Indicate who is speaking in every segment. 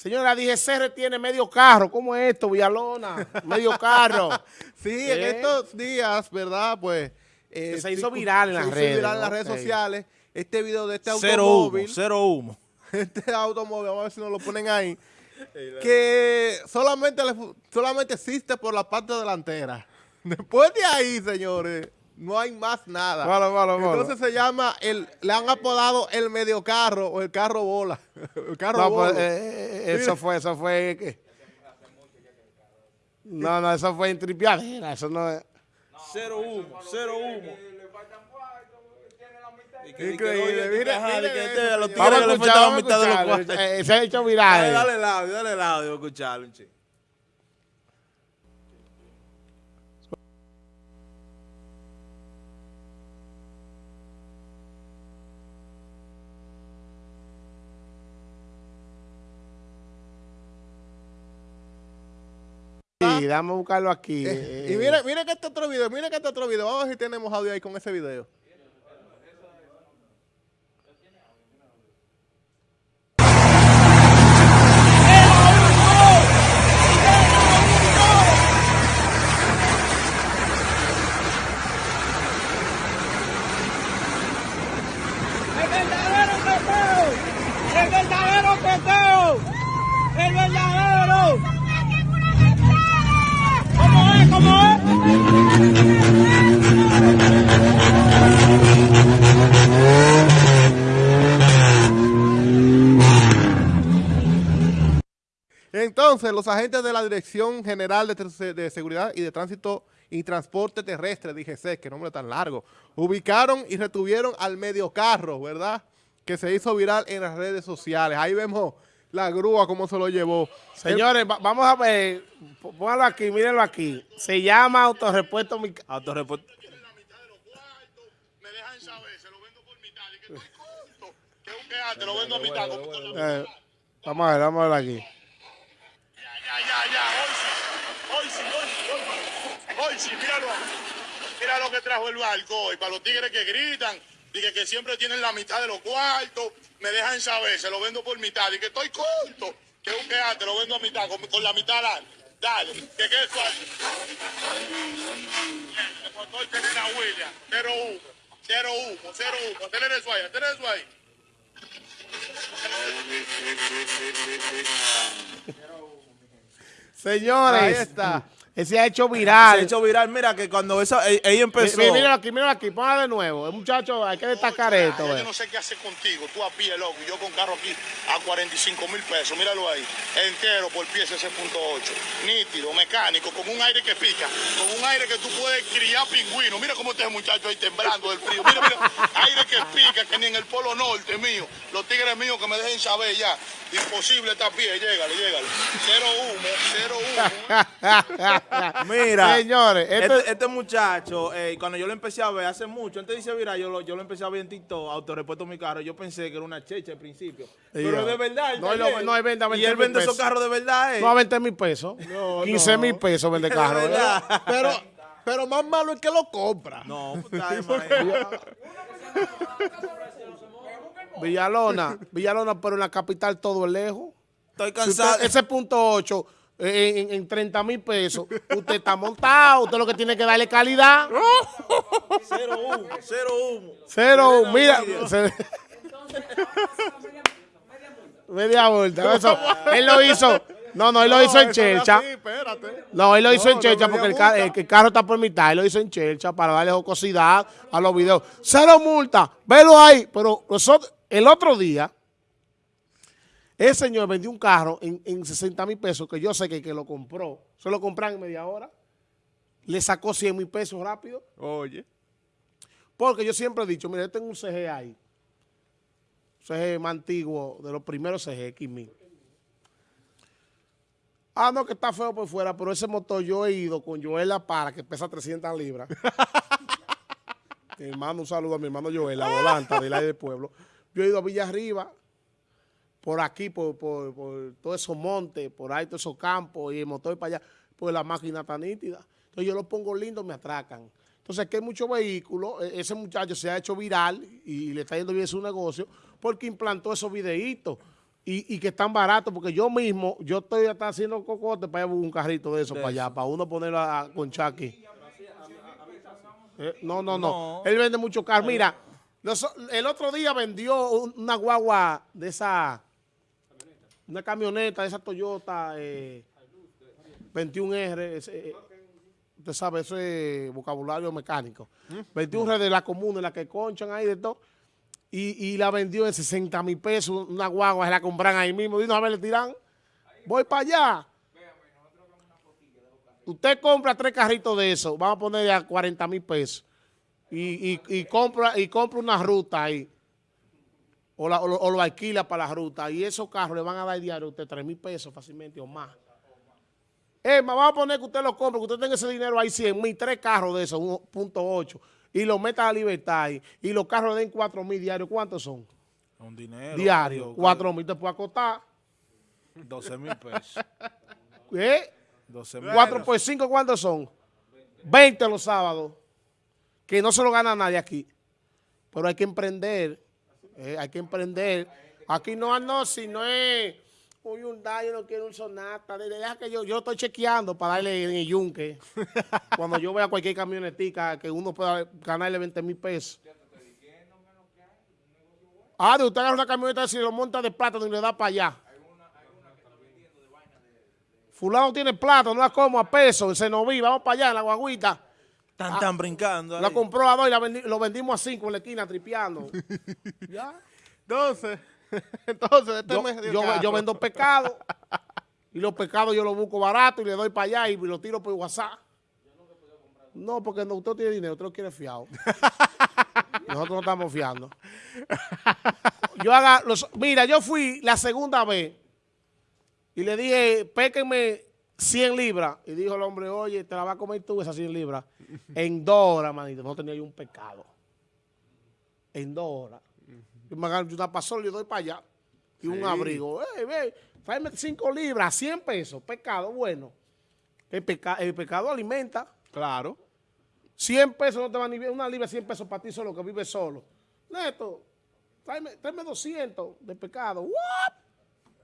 Speaker 1: Señora, dije, CR tiene medio carro. ¿Cómo es esto, Villalona? Medio carro.
Speaker 2: sí, en
Speaker 1: ¿Eh?
Speaker 2: estos días, ¿verdad? Pues...
Speaker 1: Que se hizo viral en
Speaker 2: se
Speaker 1: las
Speaker 2: hizo
Speaker 1: redes,
Speaker 2: viral en las redes sociales. Este video de este
Speaker 3: Cero humo,
Speaker 2: automóvil.
Speaker 3: cero humo.
Speaker 2: Este automóvil, vamos a ver si nos lo ponen ahí. que solamente, le solamente existe por la parte delantera. Después de ahí, señores, no hay más nada.
Speaker 1: Malo, malo, malo.
Speaker 2: Entonces se llama, el, le han apodado el medio carro o el carro bola. El carro
Speaker 1: No,
Speaker 2: bola.
Speaker 1: pues, eh, eh, eso fue, eso fue... ¿qué? No, no, eso fue en tripiadera, eso no es...
Speaker 3: Cero humo, cero humo.
Speaker 2: Increíble, mira, mira
Speaker 3: los tigres le
Speaker 1: escuchar,
Speaker 3: faltaba
Speaker 1: vamos a
Speaker 3: mitad de los cuartos.
Speaker 1: Eh, Se ha hecho viral.
Speaker 3: dale el audio, dale el audio, escucharlo, un chico.
Speaker 1: Sí, dame a buscarlo aquí.
Speaker 2: Eh,
Speaker 1: eh.
Speaker 2: y mire, mire que este otro video, mire que este otro video. Vamos a ver si tenemos audio ahí con ese video.
Speaker 4: ¡El verdadero peteo! ¡El verdadero peteo! ¡El verdadero!
Speaker 2: Los agentes de la Dirección General de, Seguridad y de Tránsito y Transporte Terrestre, DGC, que nombre tan largo, ubicaron y retuvieron al medio carro, ¿verdad? Que se hizo viral en las redes sociales. Ahí vemos la grúa, cómo se lo llevó.
Speaker 1: Señores, va- vamos a ver, póngalo aquí, mírenlo aquí. Se llama Autorepuesto Mi Ca-
Speaker 3: Autorreporte.
Speaker 5: me dejan saber, se lo vendo por mitad. Y que estoy corto. Que un quejate, lo vendo a mitad. con- con-
Speaker 1: Eh, vamos a ver, vamos a ver aquí.
Speaker 5: Ya, ya. Hoy sí, hoy sí, hoy sí, hoy. Hoy. Mira lo que trajo el barco hoy. Para los tigres que gritan, dije que siempre tienen la mitad de los cuartos, me dejan saber, se lo vendo por mitad. Y que estoy corto. Que un quejate, lo vendo a mitad, con, la mitad dale. Dale, que quede suave. El motor tiene la huella. Cero humo, cero humo, cero humo. Tener eso ahí, tener eso ahí.
Speaker 1: Señores,
Speaker 2: Ahí está.
Speaker 1: Ese ha hecho
Speaker 3: Se
Speaker 1: viral.
Speaker 3: ha hecho viral. Mira que cuando esa, e- ella empezó.
Speaker 1: Mi- Míralo aquí, míralo aquí, póngalo de nuevo. El muchacho, hay que destacar
Speaker 5: Oye,
Speaker 1: esto.
Speaker 5: ya
Speaker 1: eh.
Speaker 5: Yo no sé qué hacer contigo, tú a pie, loco, yo con carro aquí a 45 mil pesos, míralo ahí, entero por pieza ese punto 8, nítido, mecánico, con un aire que pica, con un aire que tú puedes criar pingüino, mira cómo está ese muchacho ahí temblando del frío, mira, mira, aire que pica, que ni en el polo norte mío, los tigres míos que me dejen saber ya, imposible estar a pie, llégale, llégale, cero humo, cero humo.
Speaker 3: Mira,
Speaker 1: Señores,
Speaker 3: este, este muchacho, eh, cuando yo lo empecé a ver hace mucho, antes de irse viral, yo lo, yo lo empecé a ver en TikTok, autorrepuesto mi carro, yo pensé que era una checha al principio. Pero de verdad,
Speaker 1: No,
Speaker 3: taller.
Speaker 1: no, él vende a
Speaker 3: Y
Speaker 1: 20
Speaker 3: él vende esos carros de verdad, eh.
Speaker 1: No a 20 mil pesos. 15 mil pesos vende carro. ¿eh?
Speaker 2: Pero, pero más malo es que lo compra.
Speaker 3: No, pues, está.
Speaker 1: Villalona, Villalona, pero en la capital todo es lejos.
Speaker 3: Estoy
Speaker 1: Si
Speaker 3: cansado.
Speaker 1: usted- ese punto 8 eh, en, en 30 mil pesos, usted está montado. Usted lo que tiene que darle calidad.
Speaker 3: Cero humo, cero humo.
Speaker 1: Cero,
Speaker 3: Media
Speaker 1: mira.
Speaker 3: media.
Speaker 1: se- media vuelta. Eso, él lo hizo. No, no, él lo hizo en Chelcha. No, él lo hizo en Chelcha porque el, el carro está por mitad. Él lo hizo en Chelcha para darle jocosidad a los videos. Cero multa. Velo ahí. Pero nosotros, el otro día, ese señor vendió un carro en, en 60 mil pesos que yo sé que el que lo compró, se lo compran en media hora. Le sacó 100 mil pesos rápido.
Speaker 2: Oye.
Speaker 1: Porque yo siempre he dicho, mira, yo tengo un CG ahí. CG más antiguo, de los primeros CG, X1000. Ah, no, que está feo por fuera, pero ese motor yo he ido con Joel La Para, que pesa 300 libras. mi hermano, un saludo a mi hermano Joel, la volanta del aire del pueblo. Yo he ido a Villa Arriba, por aquí, por, por, por todos esos montes, por ahí, todos esos campos, y el motor para allá, pues la máquina está nítida. Entonces yo lo pongo lindo, me atracan. Entonces aquí hay muchos vehículos, e- ese muchacho se ha hecho viral y le está yendo bien su negocio porque implantó esos videitos. y, y que están baratos, porque yo mismo, yo estoy hasta haciendo cocote para a un carrito de eso
Speaker 3: De
Speaker 1: para allá, para uno ponerlo a, a conchar aquí. Eh, no, no, no,
Speaker 3: No.
Speaker 1: Él vende mucho carro. Mira, los- el otro día vendió un- una guagua de esa, una camioneta de esa Toyota eh, 21R. ese, eh, usted sabe, eso es vocabulario mecánico. 21R de la comuna, la que conchan ahí de todo. Y, y la vendió en 60 mil pesos, una guagua, se la compran ahí mismo. Dinos a ver, le tiran. Voy para allá. Usted compra tres carritos de eso, vamos a poner a 40 mil pesos. Y- y compra, y compra una ruta ahí. O, la- o lo, o lo alquila para la ruta. Y esos carros le van a dar diario a usted 3 mil pesos fácilmente o más. Es más, vamos a poner que usted lo compre, que usted tenga ese dinero ahí 100 mil, tres carros de esos, 1.8, y lo meta a libertad ahí, y los carros le den 4 mil diarios. ¿Cuántos son?
Speaker 3: Un dinero.
Speaker 1: Diarios.
Speaker 3: Dios,
Speaker 1: 4 mil te puede acostar.
Speaker 3: 12 mil pesos.
Speaker 1: ¿Eh?
Speaker 3: 12 mil
Speaker 1: 4 por 5, ¿cuántos son? 20 los sábados. Que no se lo gana nadie aquí. Pero hay que emprender. Eh, hay que emprender. Aquí no, no, si no es un Hyundai, yo no quiero un Sonata. de- Deja que yo, yo estoy chequeando para darle en el yunque. Cuando yo vea cualquier camionetica que uno pueda ganarle 20 mil pesos. Ah, de usted agarra una camioneta y lo monta de plata y le da para allá. Fulano tiene plata, no la como a peso, en Senoví, vamos para allá, en la guaguita.
Speaker 3: Están, están brincando ahí.
Speaker 1: La compró a dos y la vendi- lo vendimos a cinco en la esquina, tripeando. ya.
Speaker 2: Entonces, entonces, este
Speaker 1: Yo, yo- vendo pescado y los pescados yo los busco barato y le doy para allá y los tiro por WhatsApp. No, porque no, usted tiene dinero, usted lo quiere fiado. Nosotros no estamos fiando. Yo haga los, mira, yo fui la segunda vez y le dije, péquenme 100 libras. Y dijo el hombre, oye, te la vas a comer tú esas 100 libras. En dos horas, manito, no tenía yo un pescado. En dos horas. Yo me agarro una pasola y doy para allá. Y un abrigo. Eh, ve, tráeme 5 libras, 100 pesos, pescado bueno. El, peca- el pescado alimenta.
Speaker 2: Claro.
Speaker 1: 100 pesos no te van ni bien. Una libra, 100 pesos para ti solo que vives solo. Neto, tráeme, tráeme 200 de pescado. What?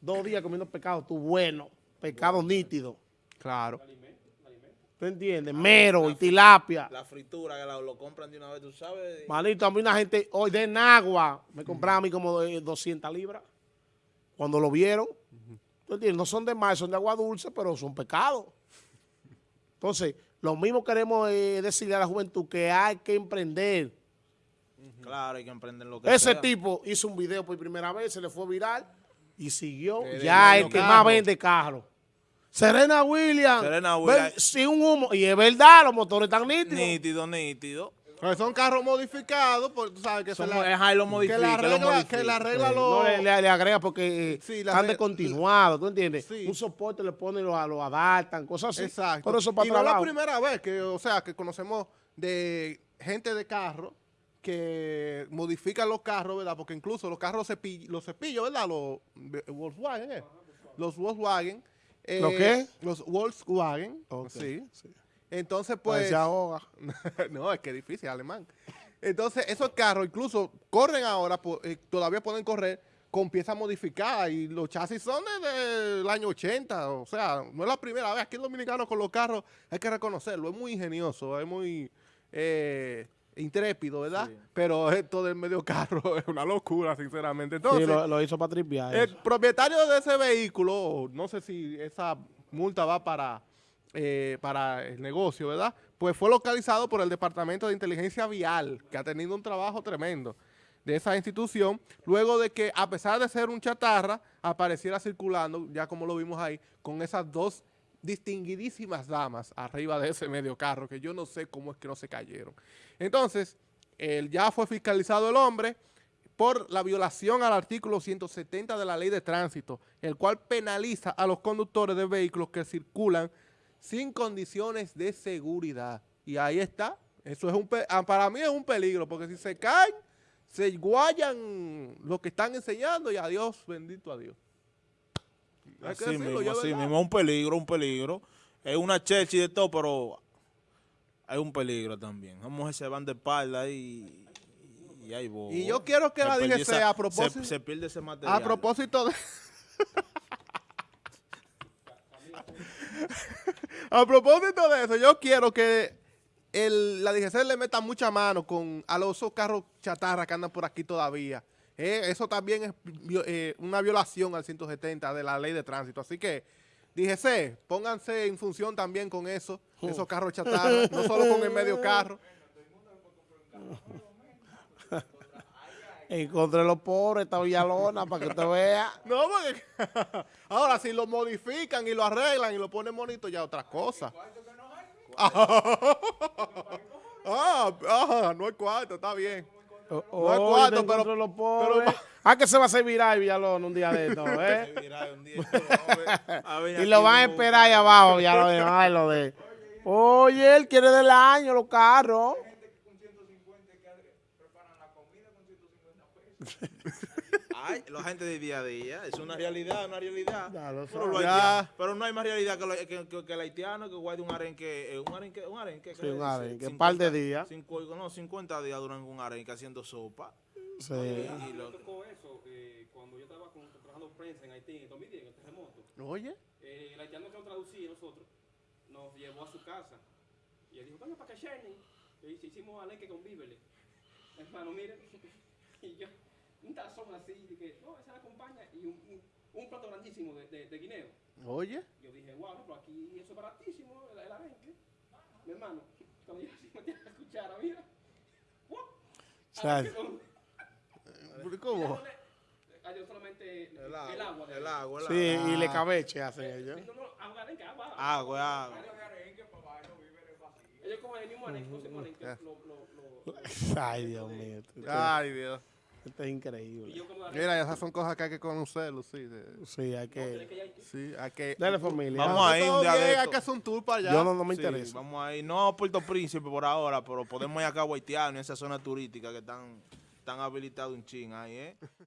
Speaker 1: Dos días comiendo pescado, tú bueno. Pescado nítido.
Speaker 2: Claro.
Speaker 1: ¿Tú entiendes? Mero y tilapia.
Speaker 3: La fritura que la- lo compran de una vez, tú sabes.
Speaker 1: Manito, a mí una gente, hoy de Nagua, me compraba a mí como de 200 libras. Cuando lo vieron, ¿tú entiendes? No son de mar, son de agua dulce, pero son pecados. Entonces, lo mismo queremos eh, decirle a la juventud que hay que emprender.
Speaker 3: Claro, hay que emprender lo que
Speaker 1: Ese
Speaker 3: sea.
Speaker 1: tipo hizo un video por primera vez, se le fue viral y siguió.
Speaker 2: Eh,
Speaker 1: ya el que más vende carro. Serena Williams.
Speaker 3: Serena Williams.
Speaker 1: sin un humo. Y es verdad, los motores están nítidos.
Speaker 3: Nítido, nítido.
Speaker 2: Pero son carros modificados, porque tú sabes que
Speaker 3: Son,
Speaker 2: se la,
Speaker 3: ajá, lo
Speaker 2: que
Speaker 3: modifica,
Speaker 2: la
Speaker 3: lo
Speaker 2: regla,
Speaker 3: modifica.
Speaker 2: que la regla
Speaker 1: Sí,
Speaker 2: lo...
Speaker 1: No le, le- le agrega porque eh,
Speaker 2: Sí, la
Speaker 1: descontinuados, ¿tú entiendes?
Speaker 2: Sí.
Speaker 1: Un soporte le ponen, lo, lo adaptan, cosas así.
Speaker 2: Exacto.
Speaker 1: Pero eso para
Speaker 2: y no es la primera vez que, o sea, que conocemos de gente de carro que modifican los carros, ¿verdad? Porque incluso los carros los cepillos, ¿verdad? Los Volkswagen, ¿eh? Los Volkswagen. Eh,
Speaker 1: ¿Los qué?
Speaker 2: Los Volkswagen, sí.
Speaker 1: sí.
Speaker 2: Entonces,
Speaker 1: Pues, se ahoga.
Speaker 2: no, es que es difícil, alemán. Entonces, esos carros incluso corren ahora, eh, todavía pueden correr con piezas modificadas y los chasis son desde el año 80, o sea, no es la primera vez. Aquí en Dominicano con los carros hay que reconocerlo, es muy ingenioso, es muy eh, intrépido, ¿verdad? Pero esto del medio carro es una locura, sinceramente. Entonces,
Speaker 1: sí, lo, lo hizo para tripear.
Speaker 2: el propietario de ese vehículo, no sé si esa multa va para, eh, para el negocio, ¿verdad? Pues fue localizado por el Departamento de Inteligencia Vial, que ha tenido un trabajo tremendo de esa institución, luego de que, a pesar de ser un chatarra, apareciera circulando, ya como lo vimos ahí, con esas dos distinguidísimas damas arriba de ese medio carro, que yo no sé cómo es que no se cayeron. Entonces, él ya fue fiscalizado el hombre, por la violación al artículo 170 de la ley de tránsito, el cual penaliza a los conductores de vehículos que circulan sin condiciones de seguridad. Y ahí está. Eso es un ah, para mí es un peligro, porque si se caen, se guayan lo que están enseñando y adiós, bendito a Dios. Hay que
Speaker 3: Así
Speaker 2: decirlo,
Speaker 3: mismo,
Speaker 2: verdad.
Speaker 3: mismo. Es un peligro, un peligro. Es una chechi de todo, pero hay un peligro también. Mujeres se van de espalda y, Y, ahí voy.
Speaker 2: Y yo quiero que
Speaker 3: Se
Speaker 2: la DGC,
Speaker 3: esa-
Speaker 2: a propósito-
Speaker 3: Se, se pierde ese material.
Speaker 2: A propósito de... a propósito de eso, yo quiero que el, la DGC le meta mucha mano con a los carros chatarra que andan por aquí todavía. Eh, eso también es eh, una violación al 170 de la ley de tránsito. Así que, DGC, pónganse en función también con eso, esos carros chatarra, no solo con el medio carro.
Speaker 1: Encontré los pobres, esta Villalona, para que usted vea.
Speaker 2: No, porque ahora si lo modifican y lo arreglan y lo ponen bonito ya otra cosa. ah, ah, no es cuarto, está bien.
Speaker 1: Oh,
Speaker 2: No es cuarto,
Speaker 1: te
Speaker 2: pero-
Speaker 1: los pobres. ah, que se va a hacer viral Villalona un día de esto, ¿eh? Y lo van a esperar ahí abajo, Villalona. Ay, lo de. Oye, él quiere del año los carros.
Speaker 3: Ay, la gente de día a día, es una realidad, una realidad.
Speaker 1: Ya lo
Speaker 3: pero, los
Speaker 2: Ya.
Speaker 3: pero no hay más realidad que, lo- que- que- que el haitiano que guarde un arenque, eh, un arenque, un arenque.
Speaker 1: Sí,
Speaker 3: ¿qué le
Speaker 1: un arenque, un par de días.
Speaker 3: cinco- no, 50 días duran un arenque haciendo sopa.
Speaker 1: Sí.
Speaker 3: Y lo-
Speaker 6: Me tocó eso eh, cuando yo estaba con, trabajando prensa en Haití en 2010, en el terremoto.
Speaker 2: Oye,
Speaker 6: Eh, el haitiano que nos traducía nosotros nos llevó a su casa y él dijo, venga para que Sherny. Y hicimos alenque con víveres. Hermano, miren, y yo, así, de que, no, esa la acompaña y un, un, un plato grandísimo de, de, de guineo.
Speaker 2: oye.
Speaker 6: Yo dije, wow, pero aquí eso es baratísimo, el, el arenque. Mi hermano, cuando yo metí la cuchara, mira,
Speaker 1: sea,
Speaker 6: Arenque con-
Speaker 2: ¿Cómo?
Speaker 6: Ah, yo solamente
Speaker 3: el agua,
Speaker 6: el agua.
Speaker 3: el agua, el
Speaker 1: Sí, y le cabeche hacen ellos.
Speaker 6: No, no, agua, arenque, agua.
Speaker 3: Agua, agua.
Speaker 6: Ellos cogen el mismo arenque, no se ponen que
Speaker 2: Ya.
Speaker 6: lo, lo, lo,
Speaker 1: Ay, Dios mío.
Speaker 2: Ay, Dios.
Speaker 1: Esto es increíble.
Speaker 2: Mira, esas son cosas que hay que conocerlo, sí. de-
Speaker 1: Sí, hay que.
Speaker 2: Sí, hay que...
Speaker 1: Dale familia.
Speaker 3: Vamos a ir un día de
Speaker 2: Hay que hacer un tour para allá.
Speaker 1: Yo no, no me
Speaker 3: Sí,
Speaker 1: interesa.
Speaker 3: vamos a ir, no a Puerto Príncipe por ahora, pero podemos ir acá a Haitiano, en esa zona turística que están, están habilitados un chin ahí, ¿eh?